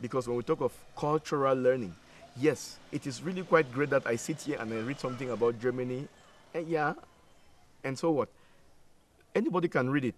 because when we talk of cultural learning, yes, it is really quite great that I sit here and I read something about Germany. And yeah, and so what? Anybody can read it.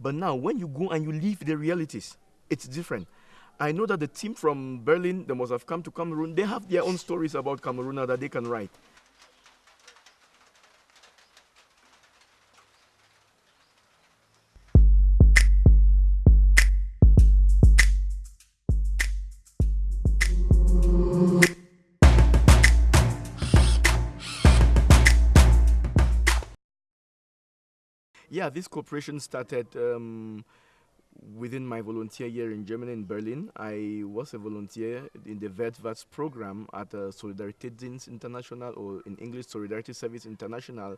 But now, when you go and you live the realities, it's different. I know that the team from Berlin, they must have come to Cameroon. They have their own stories about Cameroon that they can write. Yeah, this cooperation started um, within my volunteer year in Germany, in Berlin. I was a volunteer in the Weltwärts program at uh, Solidaritätsdienst International, or in English, Solidarity Service International,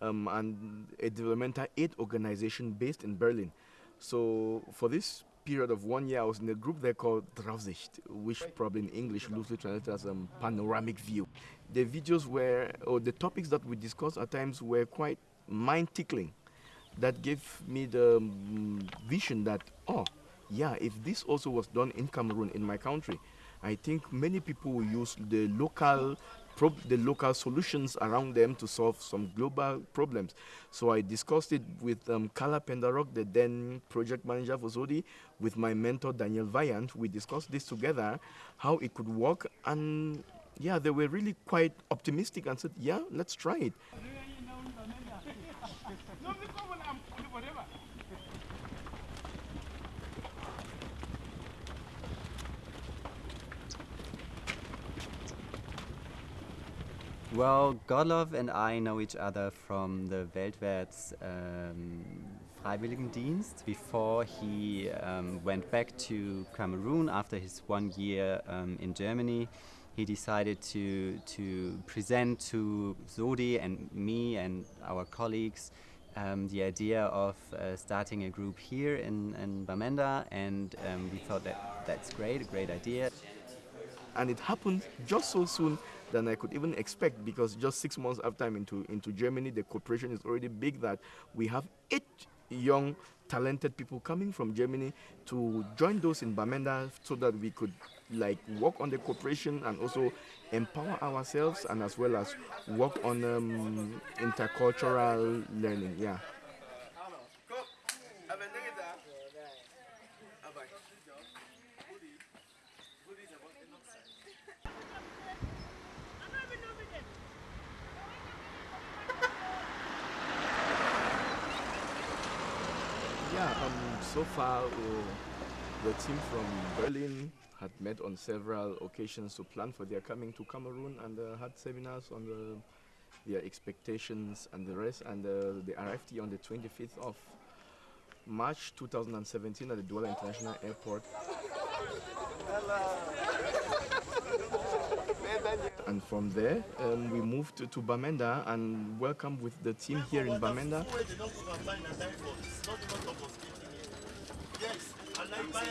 um, and a developmental aid organization based in Berlin. So for this period of one year, I was in a group there called Draufsicht, which probably in English loosely translated as um, panoramic view. The videos were, or the topics that we discussed at times were quite mind-tickling that gave me the um, vision that, oh, yeah, if this also was done in Cameroon, in my country, I think many people will use the local the local solutions around them to solve some global problems. So I discussed it with um, Carla Pendarok, the then project manager for SODI, with my mentor Daniel Vaillant. We discussed this together, how it could work, and yeah, they were really quite optimistic and said, yeah, let's try it. Well, Godlove and I know each other from the Weltwärts um, Freiwilligendienst before he um, went back to Cameroon after his one year um, in Germany. He decided to, to present to SODI and me and our colleagues um, the idea of uh, starting a group here in, in Bamenda, and we thought that that's great, a great idea. And it happened just so soon than I could even expect because just six months after I'm into, into Germany, the cooperation is already big that we have eight young, talented people coming from Germany to join those in Bamenda so that we could like work on the cooperation and also empower ourselves and as well as work on um, intercultural learning. Yeah. So far, uh, the team from Berlin had met on several occasions to plan for their coming to Cameroon and uh, had seminars on the, their expectations and the rest. And uh, they arrived here on the 25th of March 2017 at the Douala International Airport. And from there, um, we moved to, to Bamenda and welcomed with the team here in Bamenda. Yes, and like Bayern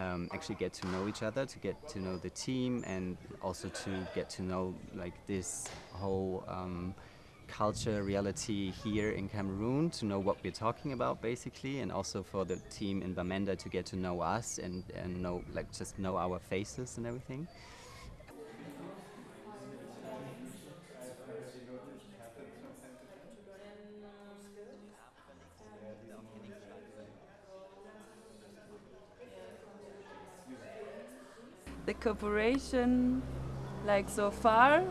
um, actually get to know each other, to get to know the team, and also to get to know like this whole um, culture reality here in Cameroon, to know what we're talking about basically, and also for the team in Bamenda to get to know us and, and know like just know our faces and everything. The cooperation like so far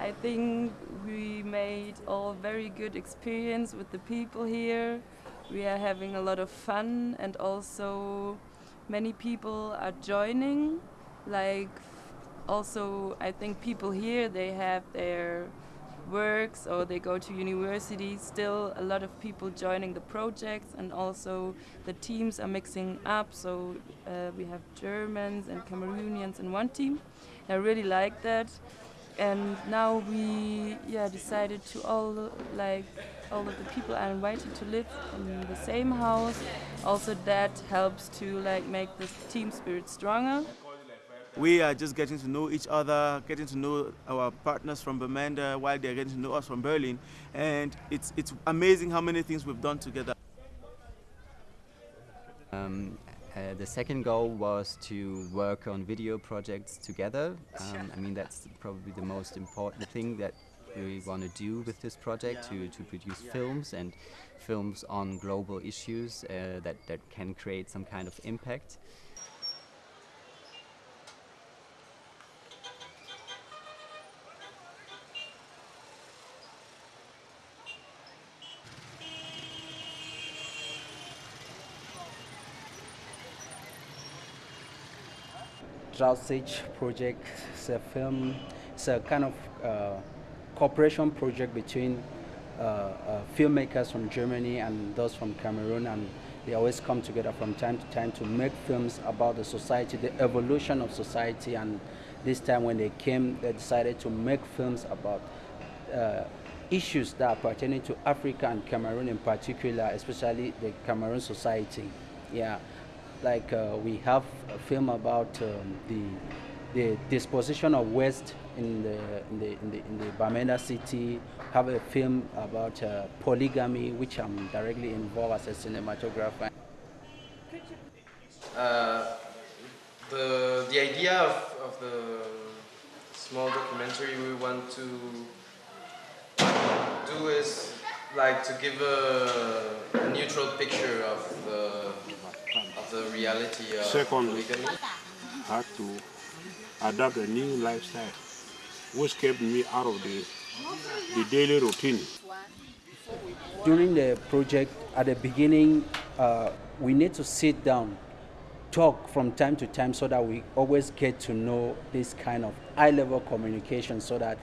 I think we made all very good experience with the people here. We are having a lot of fun and also many people are joining. Like also I think people here they have their works or they go to university, still a lot of people joining the projects and also the teams are mixing up. So uh, we have Germans and Cameroonians in one team. I really like that. And now we yeah decided to all like all of the people are invited to live in the same house. Also that helps to like make the team spirit stronger. We are just getting to know each other, getting to know our partners from Bamenda while they're getting to know us from Berlin. And it's, it's amazing how many things we've done together. Um, uh, the second goal was to work on video projects together. Um, I mean, that's probably the most important thing that we want to do with this project to, to produce films and films on global issues uh, that, that can create some kind of impact. Draufsicht project. It's a film, it's a kind of uh, cooperation project between uh, uh, filmmakers from Germany and those from Cameroon and they always come together from time to time to make films about the society, the evolution of society and this time when they came they decided to make films about uh, issues that are pertaining to Africa and Cameroon in particular, especially the Cameroon society. Yeah like uh, we have a film about um, the the disposition of waste in the in the in the, in the Bamenda city. Have a film about uh, polygamy, which I'm directly involved as a cinematographer. Uh, the the idea of, of the small documentary we want to do is like to give a, a neutral picture of the the reality of Secondly, polygamy. had to adapt a new lifestyle, which kept me out of the, the daily routine. During the project, at the beginning, uh, we need to sit down, talk from time to time so that we always get to know this kind of high level communication so that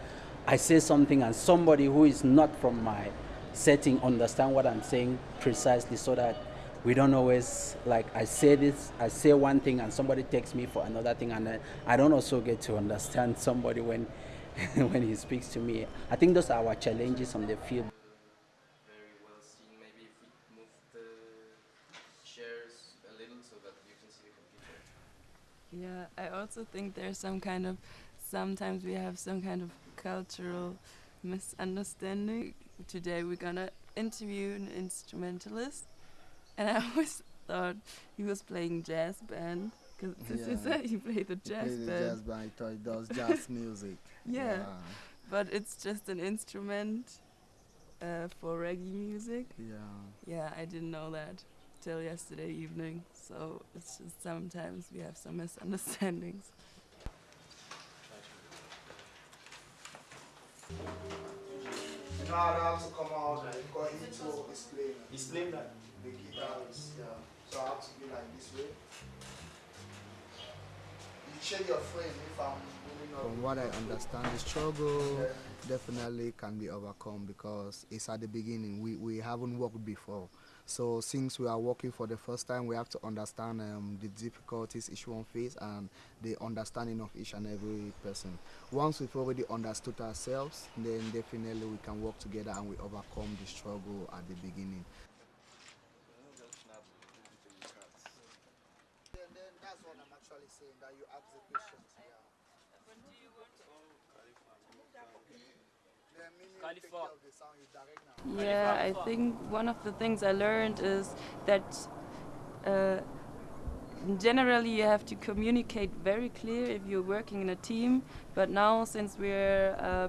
I say something and somebody who is not from my setting understand what I'm saying precisely so that we don't always like I say this, I say one thing and somebody takes me for another thing and I, I don't also get to understand somebody when when he speaks to me. I think those are our challenges on the field. Very well seen. Maybe if we move the chairs a little so that you can see the computer. Yeah, I also think there's some kind of sometimes we have some kind of cultural misunderstanding. Today we're gonna interview an instrumentalist, and I always thought he was playing jazz band because this is Yeah. it. He played the jazz play the band. jazz band. I thought it does jazz music. Yeah. but it's just an instrument uh, for reggae music. Yeah. Yeah, I didn't know that till yesterday evening. So it's just sometimes we have some misunderstandings. You know how they have to come out because he too is playing. He's playing that. The guitar is, yeah. So I have to be like this way. You check your frame if I'm moving up. From what I understand, the struggle Yeah. definitely can be overcome because it's at the beginning. We, we haven't worked before. So since we are working for the first time, we have to understand um, the difficulties each one face and the understanding of each and every person. Once we've already understood ourselves, then definitely we can work together and we overcome the struggle at the beginning. And then that's what I'm actually saying, that you ask the questions. Yeah. Then meaning you take care of the sound, you direct now. Yeah, I think one of the things I learned is that uh, generally you have to communicate very clear if you're working in a team. But now, since we're uh,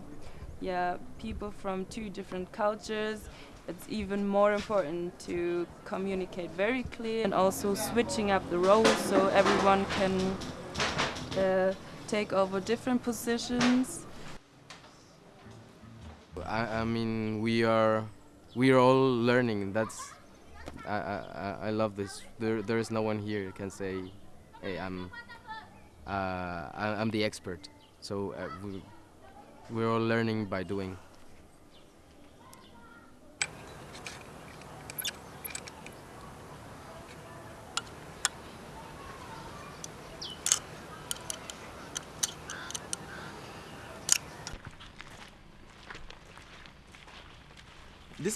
yeah people from two different cultures, it's even more important to communicate very clear and also switching up the roles so everyone can uh, take over different positions. I, I mean, we are we are all learning. That's I, I, I- love this. There there is no one here can say, "Hey, I'm uh, I'm the expert." So uh, we we're all learning by doing.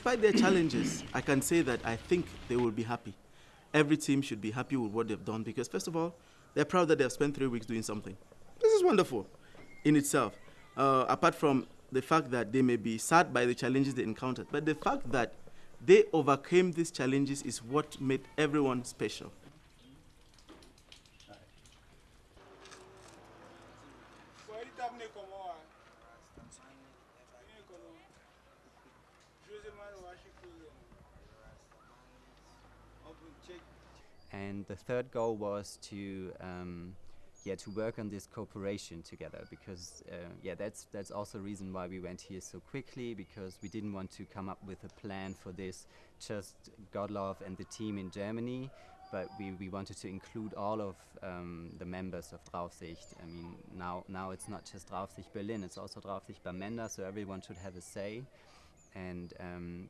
Despite their challenges, I can say that I think they will be happy. Every team should be happy with what they've done because, first of all, they're proud that they've spent three weeks doing something. This is wonderful in itself. Uh, apart from the fact that they may be sad by the challenges they encountered, but the fact that they overcame these challenges is what made everyone special. And the third goal was to um, yeah to work on this cooperation together because uh, yeah that's that's also a reason why we went here so quickly because we didn't want to come up with a plan for this just Godlove and the team in Germany but we, we wanted to include all of um, the members of Draufsicht. I mean now now it's not just Draufsicht Berlin it's also Draufsicht Bamenda so everyone should have a say and um,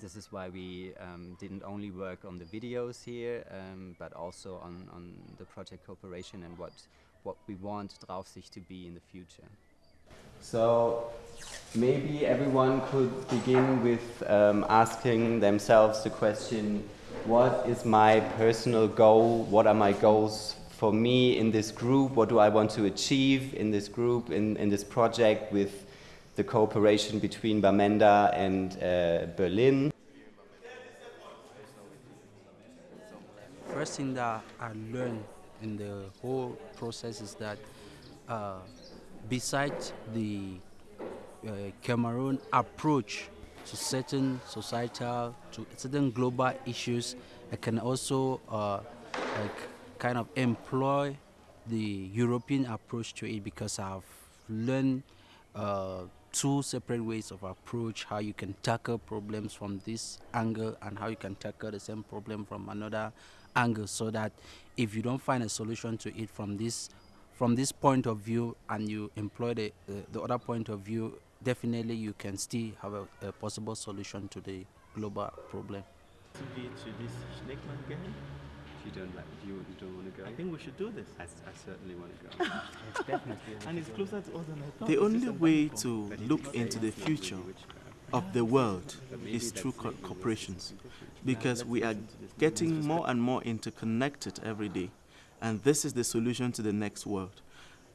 this is why we um, didn't only work on the videos here, um, but also on, on the project cooperation and what, what we want Draufsicht to be in the future. So maybe everyone could begin with um, asking themselves the question, what is my personal goal? What are my goals for me in this group? What do I want to achieve in this group, in, in this project with the cooperation between Bamenda and uh, Berlin. First thing that I learned in the whole process is that uh, besides the uh, Cameroon approach to certain societal, to certain global issues, I can also uh, like kind of employ the European approach to it because I've learned uh, two separate ways of approach how you can tackle problems from this angle and how you can tackle the same problem from another angle so that if you don't find a solution to it from this from this point of view and you employ the, uh, the other point of view definitely you can still have a, a possible solution to the global problem you don't like, you, you don't want to go? I think we should do this. I, I certainly want to go. definitely. and it's closer to us than I thought. The only way to look into the future of the world is through co corporations, because we are getting more and more interconnected every day, and this is the solution to the next world.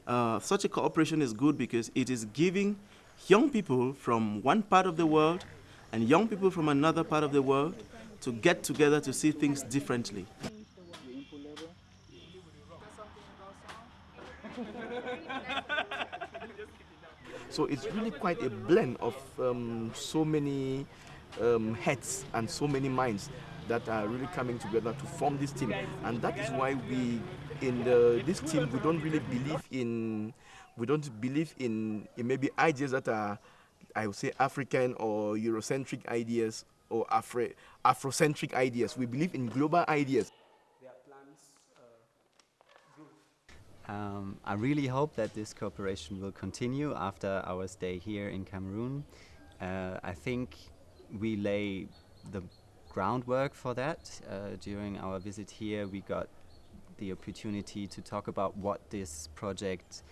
Uh, such a cooperation is good because it is giving young people from one part of the world and young people from another part of the world to get together to see things differently. So it's really quite a blend of um, so many um, heads and so many minds that are really coming together to form this team. And that is why we, in the, this team, we don't really believe in, we don't believe in, in maybe ideas that are, I would say, African or Eurocentric ideas or Afro, Afrocentric ideas. We believe in global ideas. Um, I really hope that this cooperation will continue after our stay here in Cameroon. Uh, I think we lay the groundwork for that. Uh, during our visit here, we got the opportunity to talk about what this project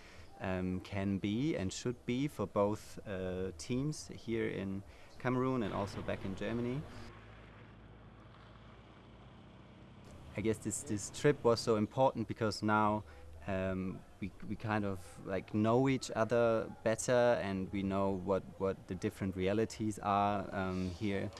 um, can be and should be for both uh, teams here in Cameroon and also back in Germany. I guess this, this trip was so important because now um, we, we kind of like know each other better and we know what, what the different realities are um, here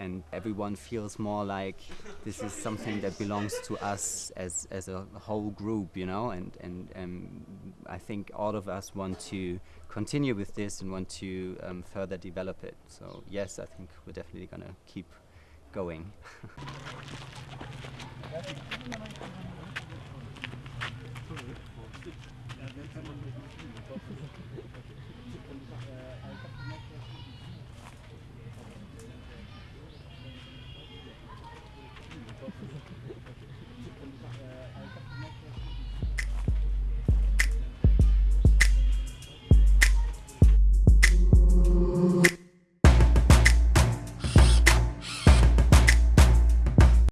and everyone feels more like this is something that belongs to us as, as a whole group, you know, and, and um, I think all of us want to continue with this and want to um, further develop it. So yes, I think we're definitely going to keep going.